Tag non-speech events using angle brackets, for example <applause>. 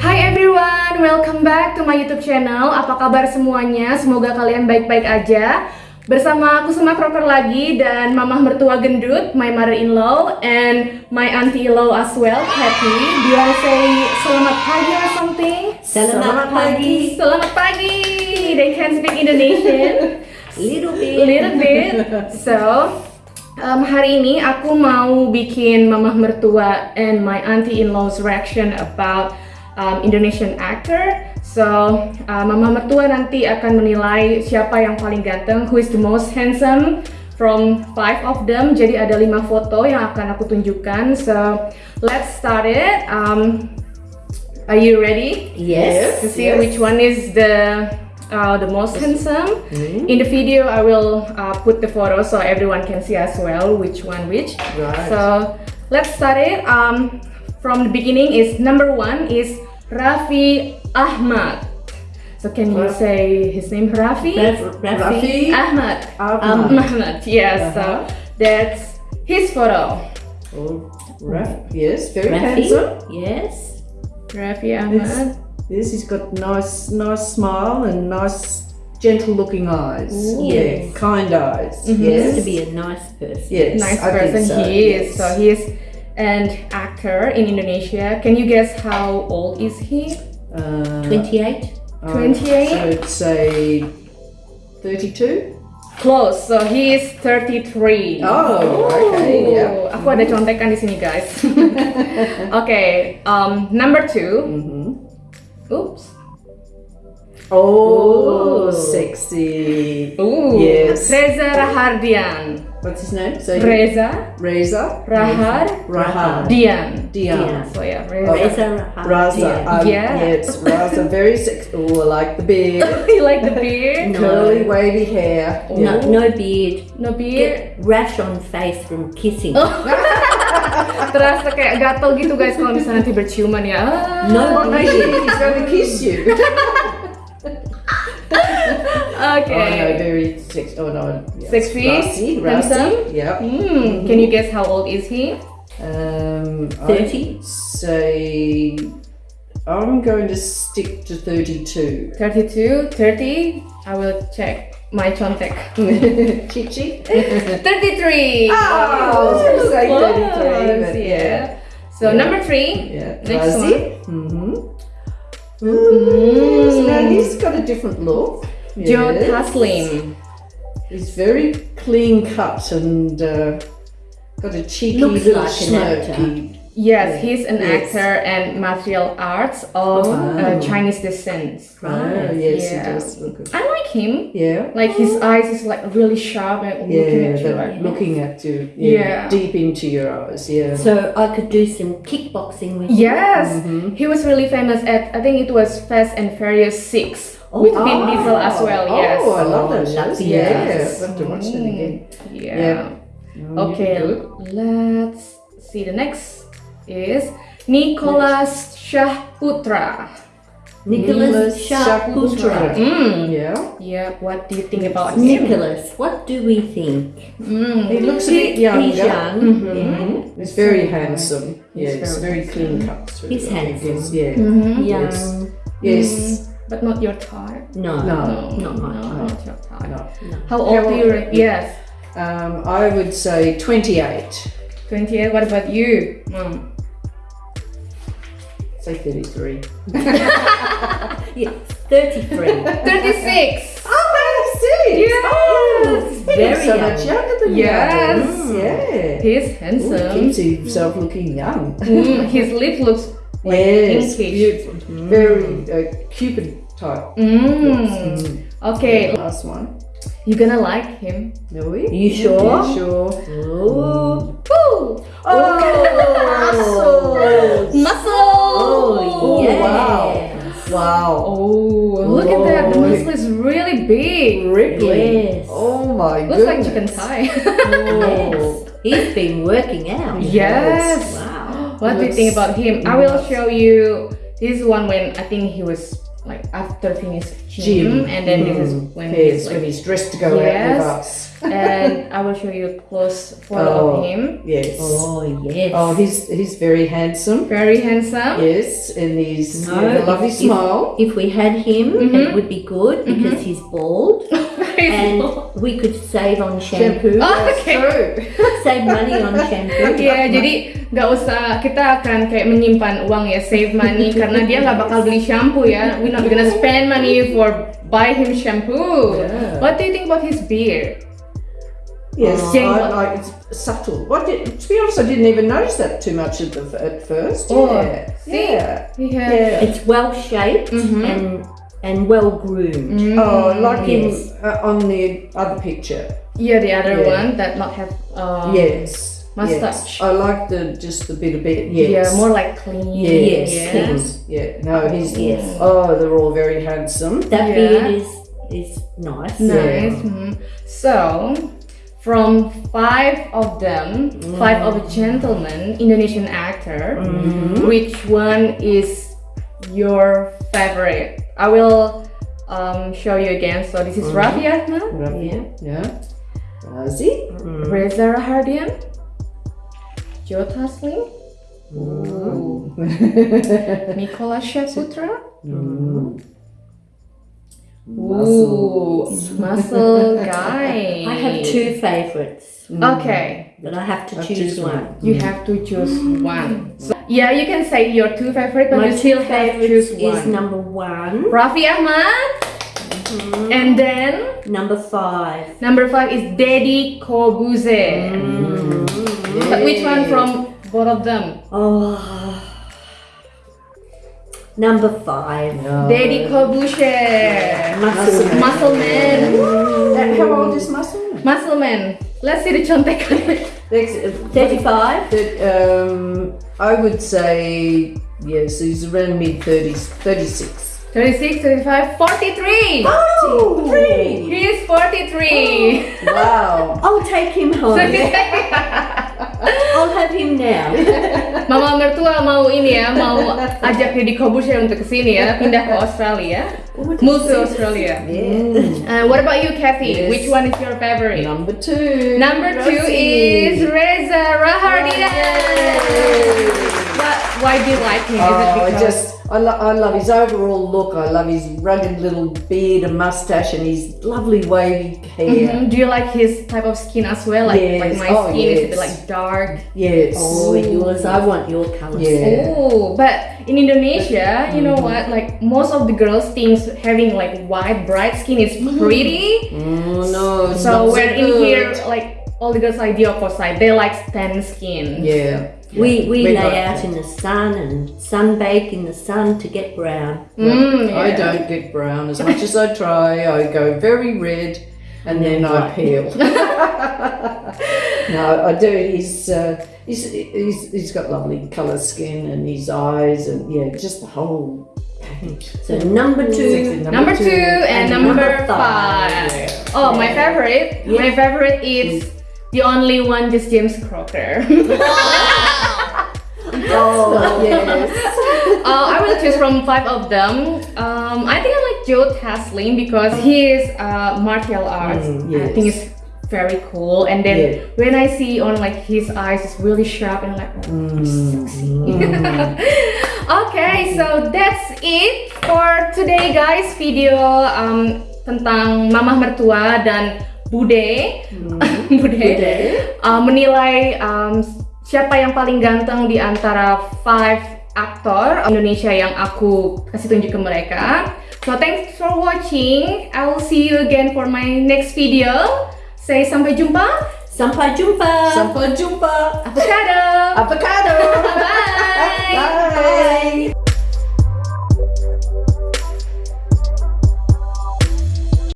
Hi everyone, welcome back to my YouTube channel. Apa kabar semuanya? Semoga kalian baik-baik aja. Bersama aku Sema Proper lagi dan mamah mertua gendut, my mother-in-law and my auntie-in-law as well, Happy. Do you say selamat pagi or something? Selamat pagi. Selamat pagi. They can speak Indonesian. <laughs> Little bit. little bit. So, um, hari ini aku mau bikin mamah mertua and my auntie-in-law's reaction about um, Indonesian actor. So, uh, mama mertua nanti akan menilai siapa yang paling ganteng, who is the most handsome from five of them. Jadi ada lima foto yang akan aku tunjukkan. So, let's start it. Um, are you ready? Yes. to see which one is the uh, the most handsome. Mm-hmm. In the video, I will uh, put the photo so everyone can see as well which one which. Right. So let's start it. Um, from the beginning is number one is Raffi Ahmad. So can you Ra- say his name Raffi? Raf- Rafi Rafi. Ahmad. Ahmad. Ahmad. Yes. So Uh-huh. that's his photo. Oh, Raf, yes, very Rafi. handsome. Yes. Raffi Ahmad. It's- Yes, he's got nice, nice smile and nice, gentle-looking eyes. Ooh. Yeah, Yes. kind eyes. Mhm. He Yes, to be a nice person. yes, nice I think person so, he is. yes. So he is an actor in Indonesia. Can you guess how old is he? Uh, 28. uh, 28? So I'd say thirty-two. Close. So he is 33. Oh, okay, yeah. Aku ada contekan di sini, guys. <laughs> okay, um, number two. Mm-hmm. Oops. Oh, Ooh. sexy. Ooh. Yes. Reza Rahadian. What's his name? So Reza Reza Rahar Rahad Dian. Dian. So yeah, Oh. Reza. Reza Raza. Rahadian. Um, Yeah. Yes, Raza. Very sexy. Oh, I like the beard. <laughs> you like the beard? <laughs> No. Curly, wavy hair. No, no beard. No beard. Get rash on face from kissing. <laughs> Terasa kayak gatel gitu guys kalau misalnya nanti berciuman ya. No no, he's going to kiss you. Okay. Oh, no, very sexy. Oh, no. Yes. Sexy? Rassy. Handsome? Rassy. Yeah. Hmm. Can you guess how old is he? Um, 30? I'd say I'm going to stick to 32. 32, 30. I will check my contact. <laughs> Chichi? <laughs> 33. Oh, gonna 33, Close, but yeah. yeah. So Yeah. number three. Yeah. Next Razi. Mm-hmm. Mm. So now he's got a different look. Joe Yes. Taslim. He's very clean cut and uh, got a cheeky Looks little like smirky. Yes, Yeah. he's an Yes. actor and martial arts of Oh. uh, Chinese descent. Oh, yes, Yeah. he does look good. I like him. Yeah. Like his eyes is like really sharp and looking Yeah, at you like. looking at you. Yeah. Deep into your eyes. Yeah. So I could do some kickboxing with him. Yes, Mhm. he was really famous at I think it was Fast and Furious Six Oh, with Vin oh. Diesel as well. Yes. Oh, I love Oh, those love shows. Yeah, Yes. I'll have to watch that again. Yeah. Yeah. Oh, Okay, good. let's see. The next is Nicholas Saputra. Nicholas Saputra. Saputra. Mm. Yeah. Yeah. What do you think about him? Nicholas, what do we think? Mm. He looks a bit younger. He's young. Mhm. Mhm. He's very handsome. He's Yes, very very clean cut. through He's the- handsome. Yes, yeah. Mhm. Young. Yes. But not your type. No. No. Not my no, type. not your type. No. How How old do you? Yes, Um, I would say 28. What about you, Mom? Say 33. <laughs> Yeah, 33. Thirty-six. Oh, I see. Yes. Oh, Very he's so young. much younger than Yes. you. Yeah. He's Ooh, handsome. keeps himself looking young. Mm, his lip looks like yes, pinkish. beautiful. Very uh, Cupid type. Mm. Mm. Okay, Last one. You're gonna like him. We? You sure? Yeah, sure. Oh. Woo! Oh, Muscle! Oh, yeah. yes. Wow. Wow. Oh, look at that. The Oh. muscle is really big. Ripley. Yes. Oh my god. Looks like chicken thigh. Oh. <laughs> Yes. He's been working out. yes. Wow. <gasps> What do you think about him? I will show you this one when I think he was like after finish gym, Gym. and then this is Mm. when Yes, he's when he's dressed to go out Yes. with us. <laughs> and I will show you a close photo Oh. of him. Yes. Oh yes. Oh, he's he's very handsome. Very handsome. Yes, and he's No, a lovely if- smile. If we had him, Mhm. it would be good because he's bald, <laughs> and <laughs> we could save on shampoo. Oh, okay. True. <laughs> Save money on <laughs> shampoo. Ya, jadi nggak usah kita akan kayak menyimpan uang ya, save money karena dia nggak bakal beli shampoo ya. We're not gonna spend money for buy him shampoo. Yeah. What do you think about his beard? Yes, Oh. I, I, it's subtle. What did, to be honest, I didn't even notice that too much at, the, at first. Oh, yeah. see? Yeah. Has. Yeah. It's well shaped Mhm. and and well groomed. Mm, Oh, like Yes. him uh, on the other picture. yeah, the other Yeah. one that not have. Um, yes. mustache. Yes. I like the just the bit a bit. Yes. Yeah, more like clean. Yes. Yes. yes. Yeah. No, he's. Yes. Oh, they're all very handsome. That Yeah. beard is is nice. Nice. mhm. So, from five of them, five of a gentleman, Indonesian actor, which one is your favorite? I will um, show you again. So this is mm-hmm. Raffi Ahmad, Yeah. Yeah. Razi. Mm-hmm. Reza Rahadian, Joe Taslim, mm-hmm. <laughs> Nicola Saputra. Ooh, muscle guy. <laughs> I have two favorites, mm. Okay, but I have to Have to choose choose one. you have to choose mm. one. So, yeah, you can say your two favorite, but My you two still have to favorites choose is one. number one, Raffi Ahmad, mm-hmm. and then number five. number five is Deddy Corbuzier. Mm. But which one from both of them? Oh, number five. No. Deddy Corbuzier. Muscle Man. Muscle Man. How old is Muscle? Muscle Man. Let's see the contekan. Next, uh, Thirty-five. That, um, I would say yes, he's around mid thirties, thirty six. 36, 35, 43. Oh, three! He is 43. Wow! I'll take him home. <laughs> <laughs> I'll have him now. <laughs> Mama mertua mau ini ya, mau ajak Deddy Kobusier untuk ke sini ya, pindah ke Australia, move to Australia. Uh, what about you, Kathy? Yes. Which one is your favorite? Number two. Number two Rosie. is Reza Rahardian. But why do you like him? Is Oh, it I because just I, lo- I love his overall look. I love his rugged little beard and mustache and his lovely wavy hair. Mhm. Do you like his type of skin as well? Like, like my Oh, skin is a bit like dark. Yes. Oh, yours. I want your colours. Yeah. Oh, but in Indonesia, you know what? Like most of the girls thinks having like white, bright skin is pretty. Oh no. So not we're in here, like all the girls like the opposite. They like tan skin. Yeah. We we We lay like out in the sun and sunbake in the sun to get brown. Mm, I don't get brown as much as I try. I go very red and then I peel. <laughs> <laughs> no, I do. He's, uh, he's he's he's got lovely colour skin and his eyes and yeah, just the whole package. So number two. Sexy Number two and, and number, number five. five. Oh, my favorite. Yeah. My favorite is the only one, just James Crocker. <laughs> Oh yes. <laughs> Uh, I will choose from five of them. Um, I think I like Joe Taslim because he is uh, martial arts. Mm, I think it's very cool. And then Yeah. when I see on like his eyes, it's really sharp and like oh, sexy. <laughs> okay, so that's it for today, guys. Video um, tentang mamah mertua dan bude, bude, uh, menilai um, siapa yang paling ganteng di antara five aktor Indonesia yang aku kasih tunjuk ke mereka. So thanks for watching. I will see you again for my next video. Say sampai jumpa. Sampai jumpa. Sampai jumpa. Avocado. Avocado. <laughs> Bye.